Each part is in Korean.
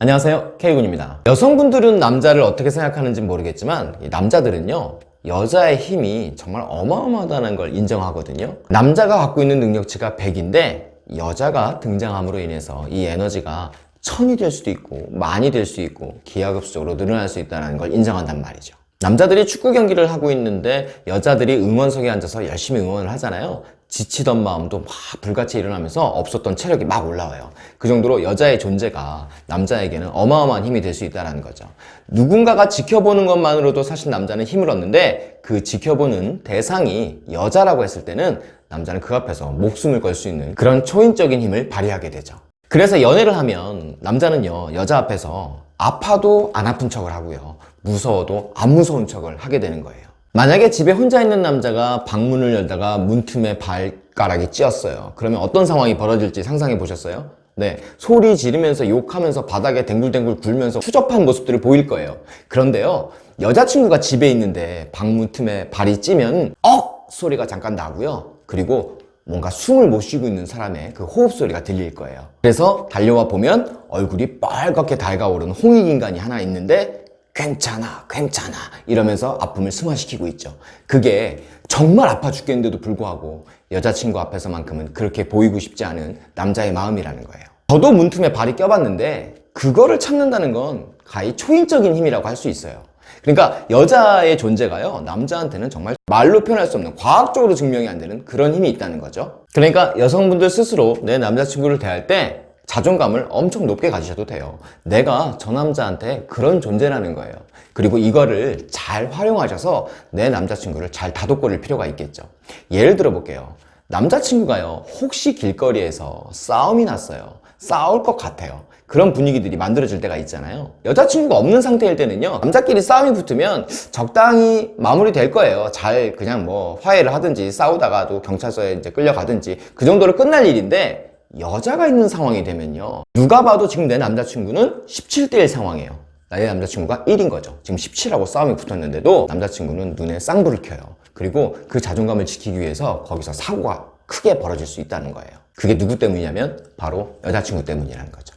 안녕하세요. K군입니다. 여성분들은 남자를 어떻게 생각하는지 모르겠지만 이 남자들은요 여자의 힘이 정말 어마어마하다는 걸 인정하거든요. 남자가 갖고 있는 능력치가 100인데 여자가 등장함으로 인해서 이 에너지가 천이 될 수도 있고 만이 될 수 있고 기하급수적으로 늘어날 수 있다는 걸 인정한단 말이죠. 남자들이 축구 경기를 하고 있는데 여자들이 응원석에 앉아서 열심히 응원을 하잖아요 지치던 마음도 막 불같이 일어나면서 없었던 체력이 막 올라와요. 그 정도로 여자의 존재가 남자에게는 어마어마한 힘이 될 수 있다는 거죠. 누군가가 지켜보는 것만으로도 사실 남자는 힘을 얻는데 그 지켜보는 대상이 여자라고 했을 때는 남자는 그 앞에서 목숨을 걸 수 있는 그런 초인적인 힘을 발휘하게 되죠. 그래서 연애를 하면 남자는요 여자 앞에서 아파도 안 아픈 척을 하고요. 무서워도 안 무서운 척을 하게 되는 거예요 만약에 집에 혼자 있는 남자가 방문을 열다가 문틈에 발가락이 찧었어요. 그러면 어떤 상황이 벌어질지 상상해 보셨어요? 네, 소리 지르면서 욕하면서 바닥에 댕굴댕굴 굴면서 추접한 모습들을 보일 거예요. 그런데요 여자친구가 집에 있는데 방문 틈에 발이 찌면 억! 소리가 잠깐 나고요. 그리고 뭔가 숨을 못 쉬고 있는 사람의 그 호흡 소리가 들릴 거예요. 그래서 달려와 보면 얼굴이 빨갛게 달가오르는 홍익인간이 하나 있는데 괜찮아 괜찮아 이러면서 아픔을 승화시키고 있죠. 그게 정말 아파 죽겠는데도 불구하고 여자친구 앞에서만큼은 그렇게 보이고 싶지 않은 남자의 마음이라는 거예요. 저도 문틈에 발이 껴봤는데 그거를 참는다는 건 가히 초인적인 힘이라고 할 수 있어요. 그러니까 여자의 존재가요 남자한테는 정말 말로 표현할 수 없는 과학적으로 증명이 안 되는 그런 힘이 있다는 거죠. 그러니까 여성분들 스스로 내 남자친구를 대할 때 자존감을 엄청 높게 가지셔도 돼요. 내가 저 남자한테 그런 존재라는 거예요. 그리고 이거를 잘 활용하셔서 내 남자친구를 잘 다독거릴 필요가 있겠죠. 예를 들어 볼게요. 남자친구가요 혹시 길거리에서 싸움이 났어요. 싸울 것 같아요. 그런 분위기들이 만들어질 때가 있잖아요. 여자친구가 없는 상태일 때는요 남자끼리 싸움이 붙으면 적당히 마무리될 거예요. 잘 그냥 뭐 화해를 하든지 싸우다가 도 경찰서에 이제 끌려가든지 그 정도로 끝날 일인데 여자가 있는 상황이 되면요. 누가 봐도 지금 내 남자친구는 17대1 상황이에요. 나의 남자친구가 1인 거죠. 지금 17하고 싸움이 붙었는데도 남자친구는 눈에 쌍불을 켜요. 그리고 그 자존감을 지키기 위해서 거기서 사고가 크게 벌어질 수 있다는 거예요. 그게 누구 때문이냐면 바로 여자친구 때문이라는 거죠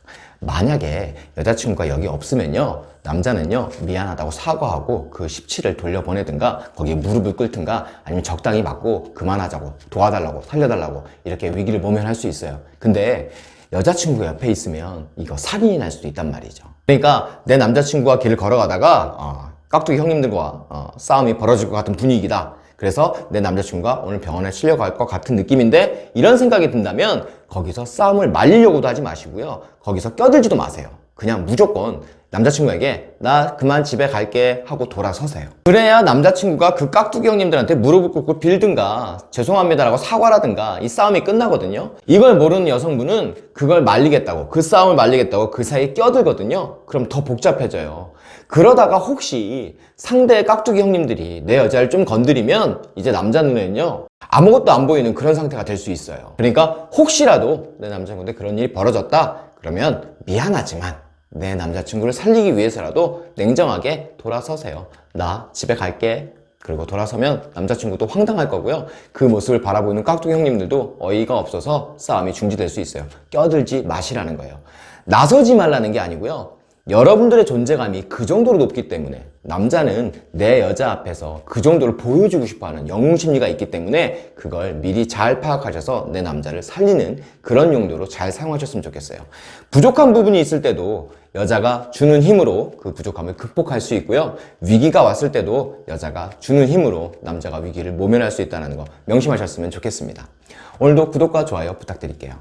만약에 여자친구가 여기 없으면요 남자는요 미안하다고 사과하고 그 17을 돌려보내든가 거기에 무릎을 꿇든가 아니면 적당히 맞고 그만하자고 도와달라고 살려달라고 이렇게 위기를 모면할 수 있어요. 근데 여자친구 옆에 있으면 이거 살인이 날 수도 있단 말이죠. 그러니까 내 남자친구가 길을 걸어가다가 어, 깍두기 형님들과 어, 싸움이 벌어질 것 같은 분위기다 그래서 내 남자친구가 오늘 병원에 실려갈 것 같은 느낌인데 이런 생각이 든다면 거기서 싸움을 말리려고도 하지 마시고요. 거기서 껴들지도 마세요. 그냥 무조건 남자친구에게 나 그만 집에 갈게 하고 돌아서세요. 그래야 남자친구가 그 깍두기 형님들한테 무릎을 꿇고 빌든가 죄송합니다라고 사과라든가 이 싸움이 끝나거든요. 이걸 모르는 여성분은 그걸 말리겠다고 그 싸움을 말리겠다고 그 사이에 껴들거든요. 그럼 더 복잡해져요. 그러다가 혹시 상대의 깍두기 형님들이 내 여자를 좀 건드리면 이제 남자 눈에는요 아무것도 안 보이는 그런 상태가 될 수 있어요. 그러니까 혹시라도 내 남자친구한테 그런 일이 벌어졌다 그러면 미안하지만 내 남자친구를 살리기 위해서라도 냉정하게 돌아서세요. 나 집에 갈게. 그리고 돌아서면 남자친구도 황당할 거고요. 그 모습을 바라보는 깍두기 형님들도 어이가 없어서 싸움이 중지될 수 있어요. 껴들지 마시라는 거예요. 나서지 말라는 게 아니고요 여러분들의 존재감이 그 정도로 높기 때문에 남자는 내 여자 앞에서 그 정도를 보여주고 싶어하는 영웅심리가 있기 때문에 그걸 미리 잘 파악하셔서 내 남자를 살리는 그런 용도로 잘 사용하셨으면 좋겠어요. 부족한 부분이 있을 때도 여자가 주는 힘으로 그 부족함을 극복할 수 있고요. 위기가 왔을 때도 여자가 주는 힘으로 남자가 위기를 모면할 수 있다는 거 명심하셨으면 좋겠습니다. 오늘도 구독과 좋아요 부탁드릴게요